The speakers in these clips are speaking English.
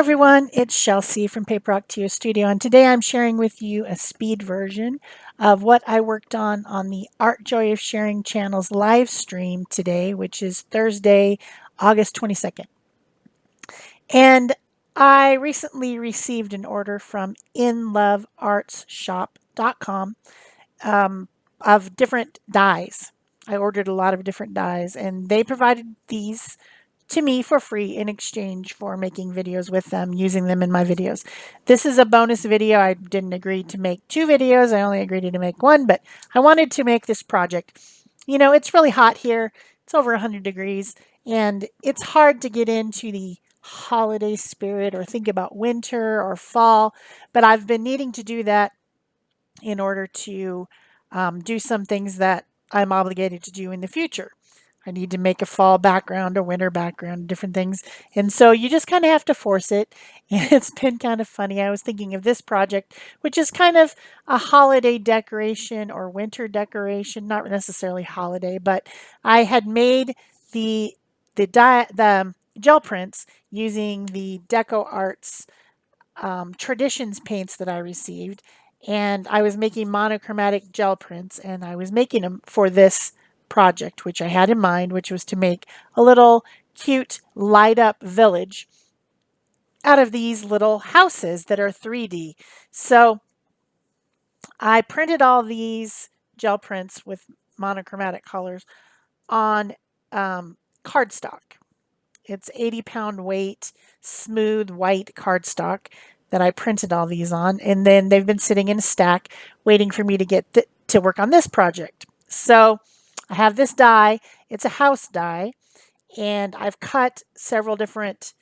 everyone, it's Chelsea from Paper Octio Studio and today I'm sharing with you a speed version of what I worked on on the Art Joy of Sharing channel's live stream today, which is Thursday, August 22nd. And I recently received an order from inloveartsshop.com um, of different dies. I ordered a lot of different dies and they provided these to me for free in exchange for making videos with them, using them in my videos. This is a bonus video. I didn't agree to make two videos. I only agreed to make one, but I wanted to make this project. You know, it's really hot here. It's over 100 degrees, and it's hard to get into the holiday spirit or think about winter or fall, but I've been needing to do that in order to um, do some things that I'm obligated to do in the future. I need to make a fall background, a winter background, different things. And so you just kind of have to force it. And it's been kind of funny. I was thinking of this project, which is kind of a holiday decoration or winter decoration, not necessarily holiday, but I had made the the, the gel prints using the Deco Arts um, Traditions paints that I received. And I was making monochromatic gel prints and I was making them for this project, which I had in mind, which was to make a little cute light up village out of these little houses that are 3D. So I printed all these gel prints with monochromatic colors on um, cardstock. It's 80 pound weight, smooth white cardstock that I printed all these on. And then they've been sitting in a stack waiting for me to get to work on this project. So I have this die. It's a house die. And I've cut several different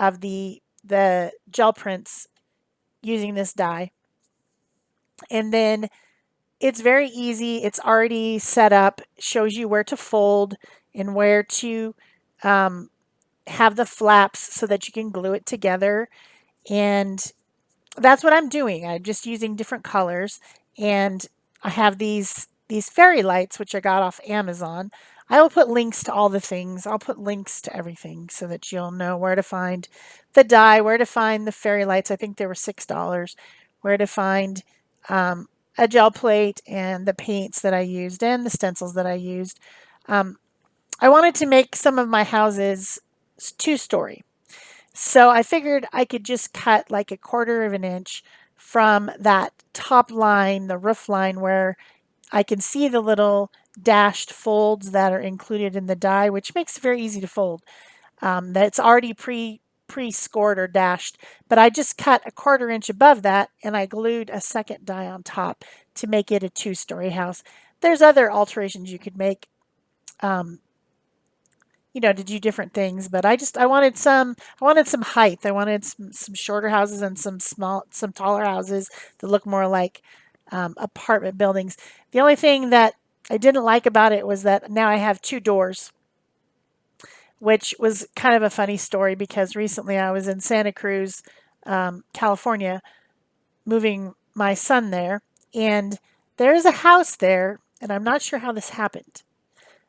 of the, the gel prints using this die. And then it's very easy. It's already set up, shows you where to fold and where to um, have the flaps so that you can glue it together. And that's what I'm doing. I'm just using different colors. And I have these these fairy lights, which I got off Amazon. I will put links to all the things. I'll put links to everything so that you'll know where to find the die, where to find the fairy lights. I think they were $6. Where to find um, a gel plate and the paints that I used and the stencils that I used. Um, I wanted to make some of my houses two-story. So I figured I could just cut like a quarter of an inch from that top line, the roof line where I can see the little dashed folds that are included in the die, which makes it very easy to fold. Um, that's already pre pre-scored or dashed, but I just cut a quarter inch above that and I glued a second die on top to make it a two-story house. There's other alterations you could make, um, you know, to do different things, but I just, I wanted some, I wanted some height. I wanted some, some shorter houses and some small, some taller houses that look more like um, apartment buildings. The only thing that I didn't like about it was that now I have two doors, which was kind of a funny story because recently I was in Santa Cruz, um, California, moving my son there, and there is a house there, and I'm not sure how this happened,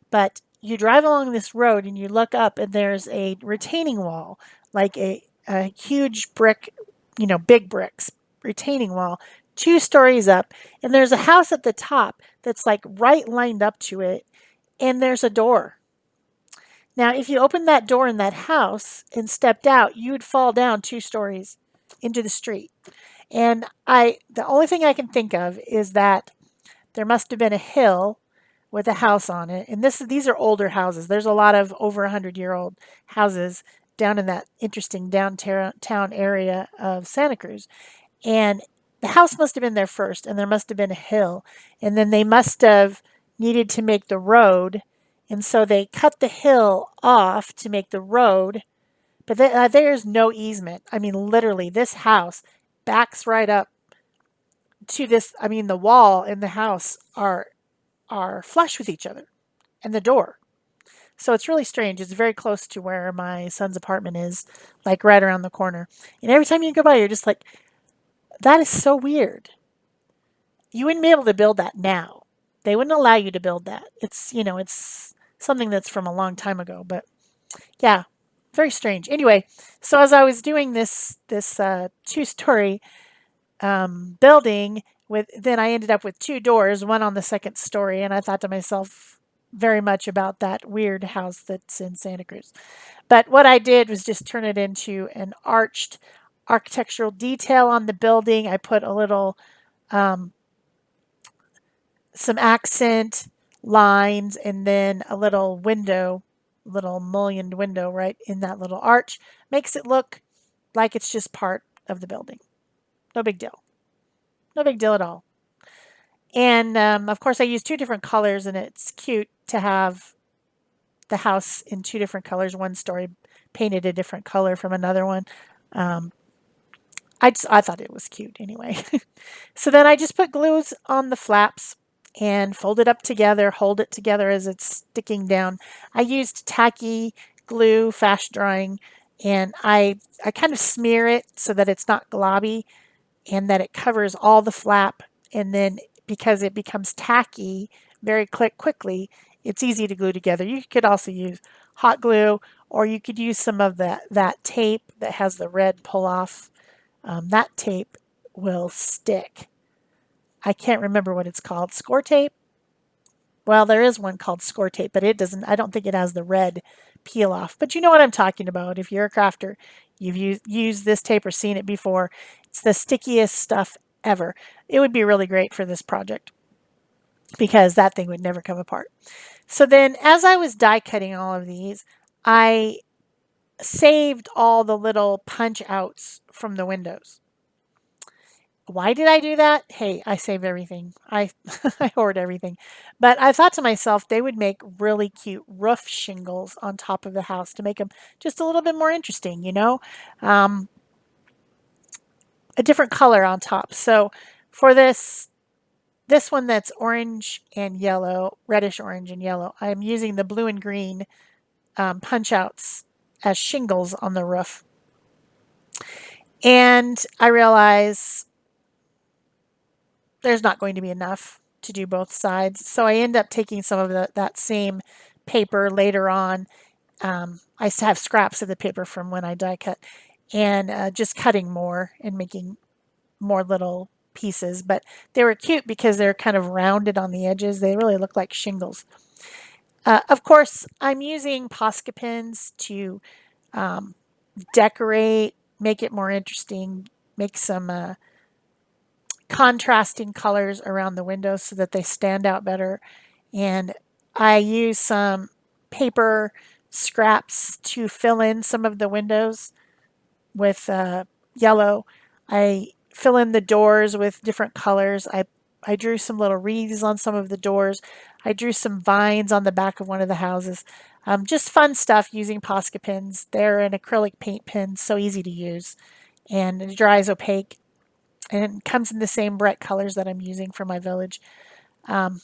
but you drive along this road and you look up and there's a retaining wall, like a, a huge brick, you know, big bricks retaining wall two stories up, and there's a house at the top that's like right lined up to it, and there's a door. Now, if you opened that door in that house and stepped out, you would fall down two stories into the street. And I, the only thing I can think of is that there must have been a hill with a house on it. And this, these are older houses. There's a lot of over 100 year old houses down in that interesting downtown area of Santa Cruz. And the house must have been there first and there must have been a hill and then they must have needed to make the road and so they cut the hill off to make the road but uh, there's no easement. I mean literally this house backs right up to this i mean the wall and the house are are flush with each other and the door. So it's really strange. It's very close to where my son's apartment is like right around the corner. And every time you go by you're just like that is so weird. You wouldn't be able to build that now. They wouldn't allow you to build that. It's, you know, it's something that's from a long time ago. But yeah, very strange. Anyway, so as I was doing this this uh, two-story um, building with, then I ended up with two doors, one on the second story, and I thought to myself very much about that weird house that's in Santa Cruz. But what I did was just turn it into an arched architectural detail on the building. I put a little um, some accent lines and then a little window, little mullioned window right in that little arch. Makes it look like it's just part of the building. No big deal. No big deal at all. And um, of course I use two different colors and it's cute to have the house in two different colors. One story painted a different color from another one. Um, I, just, I thought it was cute anyway. so then I just put glues on the flaps and fold it up together, hold it together as it's sticking down. I used tacky glue, fast drying, and I, I kind of smear it so that it's not globby and that it covers all the flap. And then because it becomes tacky very quick, quickly, it's easy to glue together. You could also use hot glue or you could use some of that, that tape that has the red pull off. Um, that tape will stick I can't remember what it's called. Score tape? Well, there is one called score tape, but it doesn't, I don't think it has the red peel off. But you know what I'm talking about. If you're a crafter, you've used, used this tape or seen it before. It's the stickiest stuff ever. It would be really great for this project because that thing would never come apart. So then as I was die cutting all of these, I saved all the little punch outs from the windows. Why did I do that? Hey, I save everything. I, I hoard everything. But I thought to myself, they would make really cute roof shingles on top of the house to make them just a little bit more interesting, you know? Um, a different color on top. So for this, this one that's orange and yellow, reddish orange and yellow, I'm using the blue and green um, punch outs as shingles on the roof. And I realize there's not going to be enough to do both sides. So I end up taking some of the, that same paper later on. Um, I have scraps of the paper from when I die cut and uh, just cutting more and making more little pieces. But they were cute because they're kind of rounded on the edges. They really look like shingles. Uh, of course, I'm using Posca pins to um, decorate, make it more interesting, make some uh, contrasting colors around the windows so that they stand out better. And I use some paper scraps to fill in some of the windows with uh, yellow. I fill in the doors with different colors. I, I drew some little wreaths on some of the doors. I drew some vines on the back of one of the houses. Um, just fun stuff using Posca pins. They're an acrylic paint pen, so easy to use. And it dries opaque and it comes in the same bright colors that I'm using for my village. Um,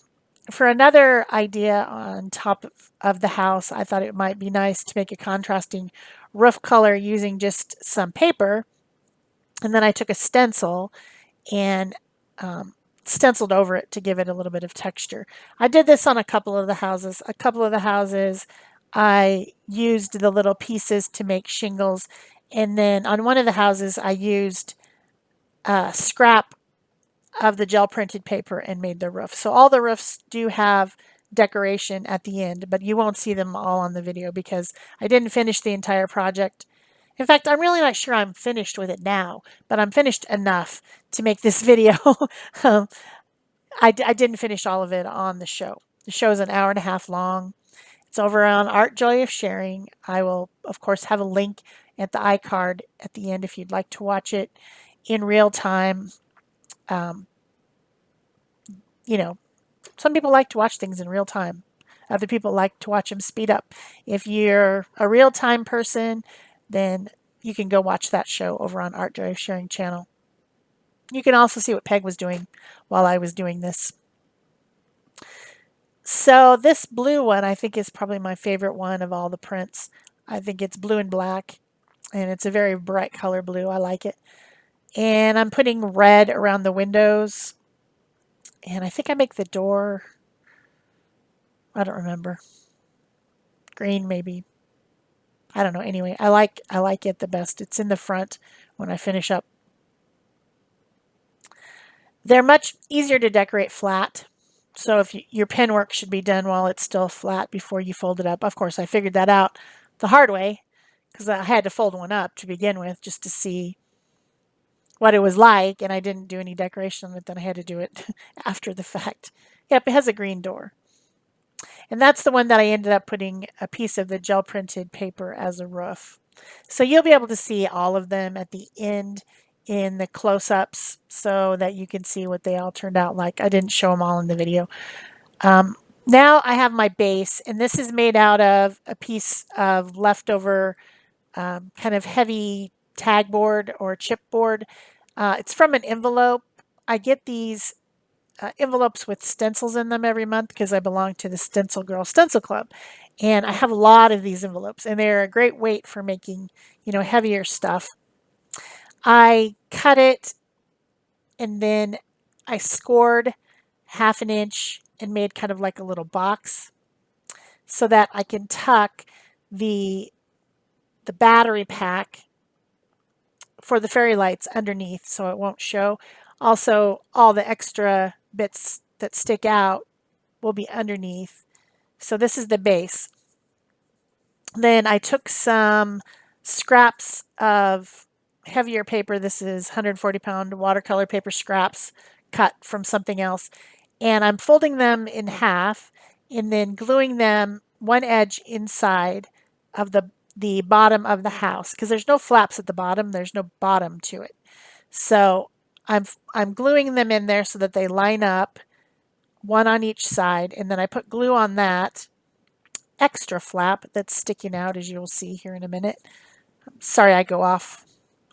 for another idea on top of, the house, I thought it might be nice to make a contrasting roof color using just some paper. And then I took a stencil and um, stenciled over it to give it a little bit of texture. I did this on a couple of the houses. A couple of the houses I used the little pieces to make shingles. And then on one of the houses I used uh, scrap of the gel printed paper and made the roof. So all the roofs do have decoration at the end, but you won't see them all on the video because I didn't finish the entire project. In fact, I'm really not sure I'm finished with it now, but I'm finished enough to make this video. um, I, I didn't finish all of it on the show. The show is an hour and a half long. It's over on Art Joy of Sharing. I will, of course, have a link at the iCard at the end if you'd like to watch it in real time. Um, you know, some people like to watch things in real time. Other people like to watch them speed up. If you're a real time person, then you can go watch that show over on Art Joy Sharing channel. You can also see what Peg was doing while I was doing this. So this blue one I think is probably my favorite one of all the prints. I think it's blue and black and it's a very bright color blue. I like it. And I'm putting red around the windows. And I think I make the door, I don't remember. Green maybe. I don't know. Anyway, I like I like it the best. It's in the front when I finish up. They're much easier to decorate flat. So if you, your pen work should be done while it's still flat before you fold it up. Of course, I figured that out the hard way because I had to fold one up to begin with just to see what it was like and I didn't do any decoration on it then I had to do it after the fact. Yep, it has a green door. And that's the one that I ended up putting a piece of the gel printed paper as a roof. So you'll be able to see all of them at the end in the close-ups so that you can see what they all turned out like. I didn't show them all in the video. Um, now I have my base and this is made out of a piece of leftover um, kind of heavy tag board or chipboard. Uh, it's from an envelope. I get these uh, envelopes with stencils in them every month because I belong to the Stencil Girl Stencil Club. And I have a lot of these envelopes and they're a great weight for making, you know, heavier stuff. I cut it and then I scored half an inch and made kind of like a little box so that I can tuck the the battery pack for the fairy lights underneath so it won't show. Also, all the extra bits that stick out will be underneath. So this is the base. Then I took some scraps of heavier paper. This is 140 pound watercolor paper scraps cut from something else. And I'm folding them in half and then gluing them one edge inside of the the bottom of the house because there's no flaps at the bottom. There's no bottom to it. So I'm, I'm gluing them in there so that they line up one on each side. And then I put glue on that extra flap that's sticking out as you'll see here in a minute. Sorry, I go off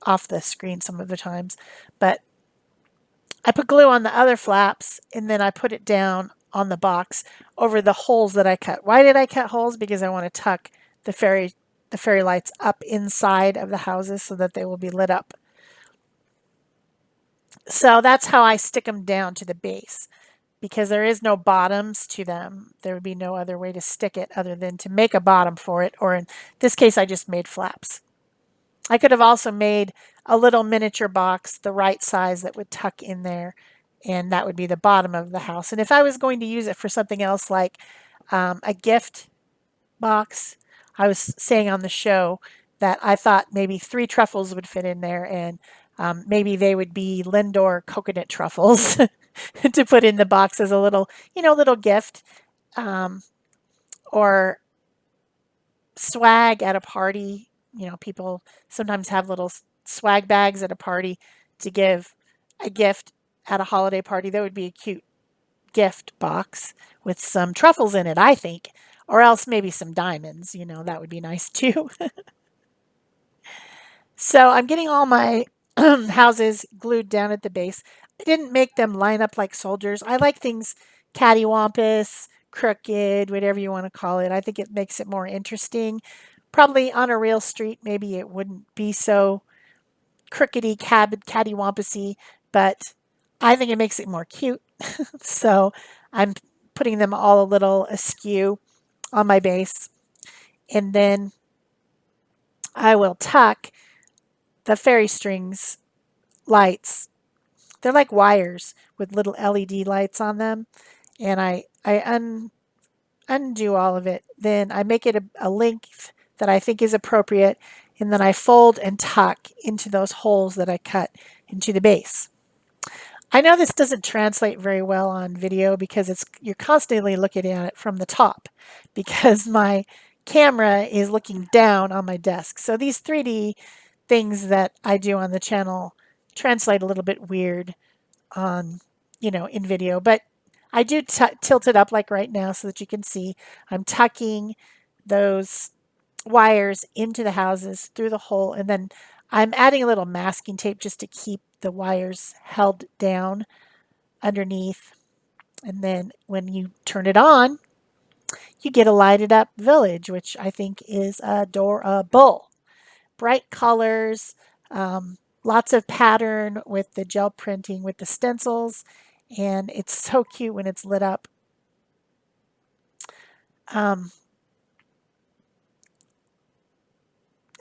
off the screen some of the times, but I put glue on the other flaps and then I put it down on the box over the holes that I cut. Why did I cut holes? Because I want to tuck the fairy the fairy lights up inside of the houses so that they will be lit up. So that's how I stick them down to the base because there is no bottoms to them. There would be no other way to stick it other than to make a bottom for it. Or in this case, I just made flaps. I could have also made a little miniature box the right size that would tuck in there and that would be the bottom of the house. And if I was going to use it for something else like um, a gift box, I was saying on the show that I thought maybe three truffles would fit in there and um, maybe they would be Lindor coconut truffles to put in the box as a little, you know, little gift um, or swag at a party. You know, people sometimes have little swag bags at a party to give a gift at a holiday party. That would be a cute gift box with some truffles in it, I think. Or else maybe some diamonds, you know, that would be nice too. so I'm getting all my houses glued down at the base. I didn't make them line up like soldiers. I like things cattywampus, crooked, whatever you want to call it. I think it makes it more interesting. Probably on a real street, maybe it wouldn't be so crookedy, cab, cattywampusy, but I think it makes it more cute. so I'm putting them all a little askew on my base. And then I will tuck the fairy strings lights. They're like wires with little LED lights on them. And I, I un, undo all of it. Then I make it a, a length that I think is appropriate. And then I fold and tuck into those holes that I cut into the base. I know this doesn't translate very well on video because it's you're constantly looking at it from the top because my camera is looking down on my desk. So these 3D things that I do on the channel translate a little bit weird on, you know, in video, but I do tilt it up like right now so that you can see I'm tucking those wires into the houses through the hole and then I'm adding a little masking tape just to keep the wires held down underneath. And then when you turn it on, you get a lighted up village, which I think is adorable. Bright colors, um, lots of pattern with the gel printing with the stencils, and it's so cute when it's lit up. Um,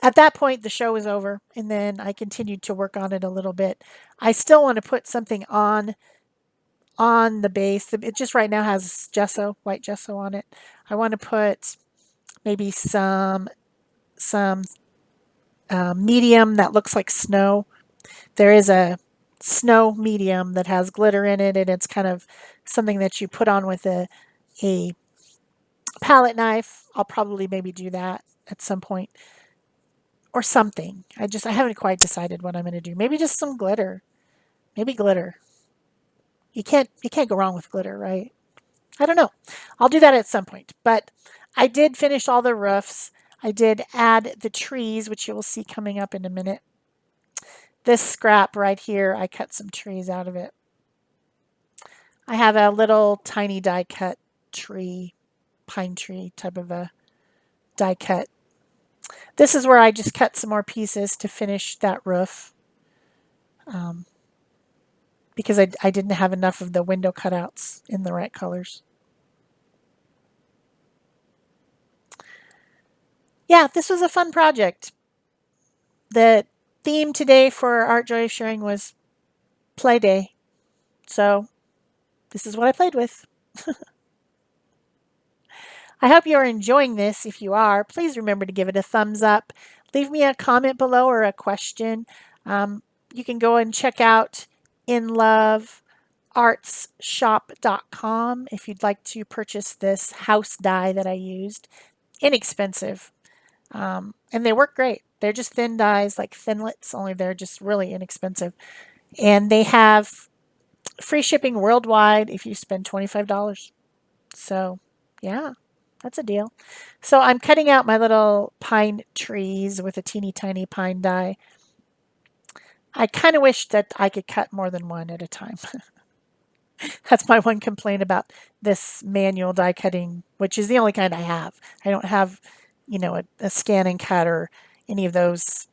at that point, the show was over, and then I continued to work on it a little bit. I still want to put something on on the base. It just right now has gesso, white gesso on it. I want to put maybe some some uh, medium that looks like snow. There is a snow medium that has glitter in it, and it's kind of something that you put on with a a palette knife. I'll probably maybe do that at some point or something. I just I haven't quite decided what I'm going to do. Maybe just some glitter. Maybe glitter. You can't you can't go wrong with glitter, right? I don't know. I'll do that at some point. But I did finish all the roofs. I did add the trees, which you will see coming up in a minute. This scrap right here, I cut some trees out of it. I have a little tiny die cut tree, pine tree type of a die cut. This is where I just cut some more pieces to finish that roof. Um, because I, I didn't have enough of the window cutouts in the right colors. Yeah, this was a fun project. The theme today for Art Joy Sharing was play day. So this is what I played with. I hope you're enjoying this. If you are, please remember to give it a thumbs up. Leave me a comment below or a question. Um, you can go and check out inloveartsshop.com if you'd like to purchase this house die that I used. Inexpensive. Um, and they work great. They're just thin dies, like thinlits, only they're just really inexpensive. And they have free shipping worldwide if you spend $25. So, yeah, that's a deal. So I'm cutting out my little pine trees with a teeny tiny pine die. I kind of wish that I could cut more than one at a time. That's my one complaint about this manual die cutting, which is the only kind I have. I don't have you know, a, a ScanNCut or any of those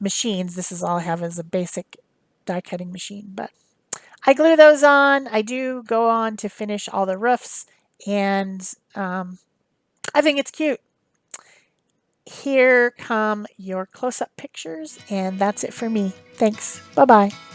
machines. This is all I have as a basic die cutting machine. But I glue those on. I do go on to finish all the roofs and um, I think it's cute. Here come your close-up pictures and that's it for me. Thanks. Bye-bye.